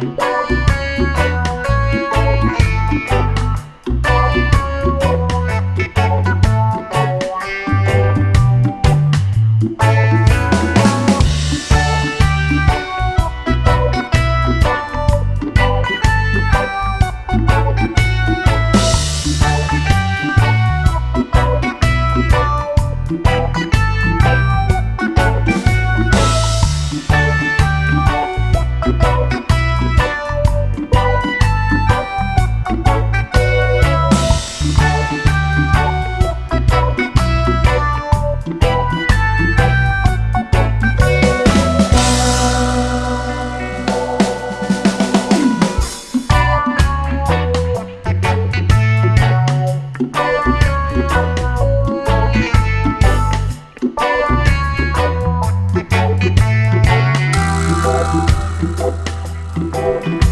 Bye. Yeah.